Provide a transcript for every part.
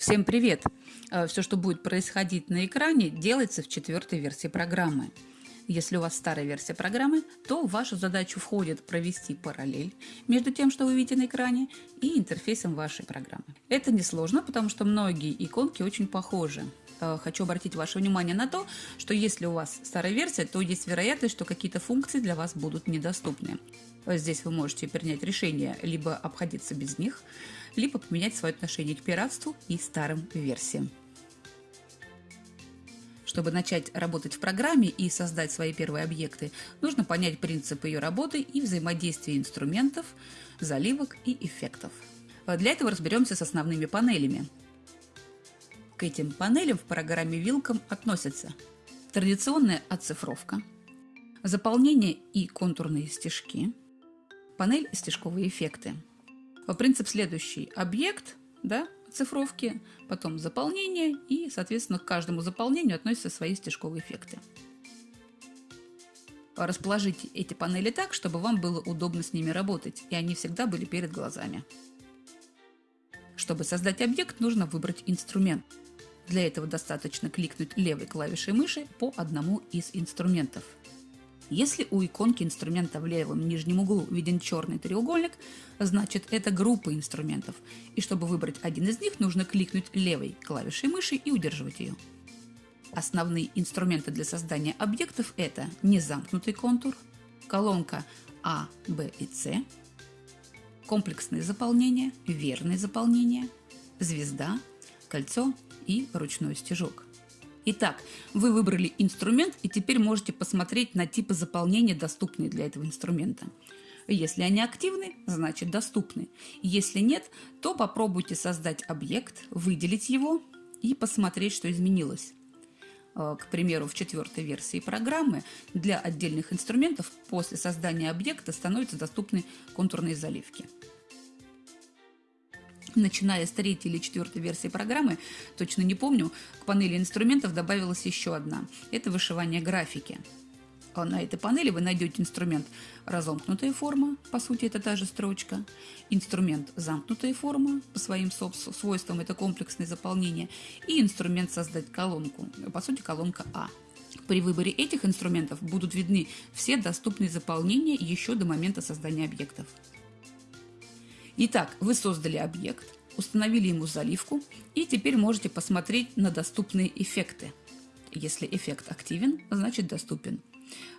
Всем привет! Э, Все, что будет происходить на экране, делается в четвертой версии программы. Если у вас старая версия программы, то в вашу задачу входит провести параллель между тем, что вы видите на экране, и интерфейсом вашей программы. Это несложно, потому что многие иконки очень похожи. Э, хочу обратить ваше внимание на то, что если у вас старая версия, то есть вероятность, что какие-то функции для вас будут недоступны. Здесь вы можете принять решение либо обходиться без них, либо поменять свое отношение к пиратству и старым версиям. Чтобы начать работать в программе и создать свои первые объекты, нужно понять принцип ее работы и взаимодействия инструментов, заливок и эффектов. Для этого разберемся с основными панелями. К этим панелям в программе Welcome относятся традиционная оцифровка, заполнение и контурные стежки, панель «Стежковые эффекты». Принцип следующий. Объект, да, цифровки, потом заполнение и, соответственно, к каждому заполнению относятся свои стежковые эффекты. Расположите эти панели так, чтобы вам было удобно с ними работать, и они всегда были перед глазами. Чтобы создать объект, нужно выбрать инструмент. Для этого достаточно кликнуть левой клавишей мыши по одному из инструментов – если у иконки инструмента в левом нижнем углу виден черный треугольник, значит это группа инструментов. И чтобы выбрать один из них, нужно кликнуть левой клавишей мыши и удерживать ее. Основные инструменты для создания объектов это незамкнутый контур, колонка А, Б и С, комплексное заполнение, верное заполнение, звезда, кольцо и ручной стежок. Итак, вы выбрали инструмент и теперь можете посмотреть на типы заполнения, доступные для этого инструмента. Если они активны, значит доступны. Если нет, то попробуйте создать объект, выделить его и посмотреть, что изменилось. Э, к примеру, в четвертой версии программы для отдельных инструментов после создания объекта становятся доступны контурные заливки начиная с третьей или четвертой версии программы, точно не помню, к панели инструментов добавилась еще одна. Это вышивание графики. А на этой панели вы найдете инструмент разомкнутая форма, по сути это та же строчка, инструмент замкнутая форма, по своим свойствам это комплексное заполнение, и инструмент создать колонку, по сути колонка А. При выборе этих инструментов будут видны все доступные заполнения еще до момента создания объектов. Итак, вы создали объект, установили ему заливку и теперь можете посмотреть на доступные эффекты. Если эффект активен, значит доступен.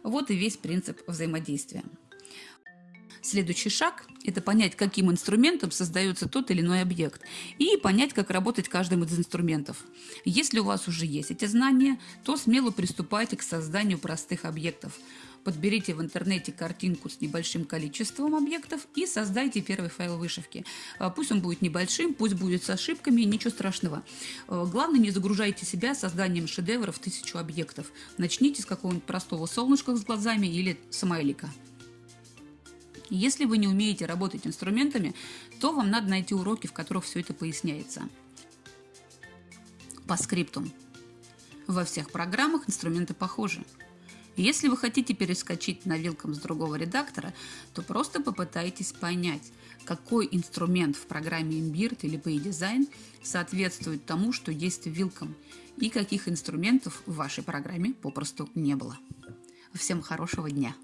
Вот и весь принцип взаимодействия. Следующий шаг – это понять, каким инструментом создается тот или иной объект, и понять, как работать каждым из инструментов. Если у вас уже есть эти знания, то смело приступайте к созданию простых объектов – Подберите в интернете картинку с небольшим количеством объектов и создайте первый файл вышивки. А, пусть он будет небольшим, пусть будет с ошибками, ничего страшного. А, главное, не загружайте себя созданием шедевров тысячу объектов. Начните с какого-нибудь простого солнышка с глазами или смайлика. Если вы не умеете работать инструментами, то вам надо найти уроки, в которых все это поясняется. По скриптум. Во всех программах инструменты похожи. Если вы хотите перескочить на вилкам с другого редактора, то просто попытайтесь понять, какой инструмент в программе Imbird или PayDesign соответствует тому, что есть вилкам, и каких инструментов в вашей программе попросту не было. Всем хорошего дня!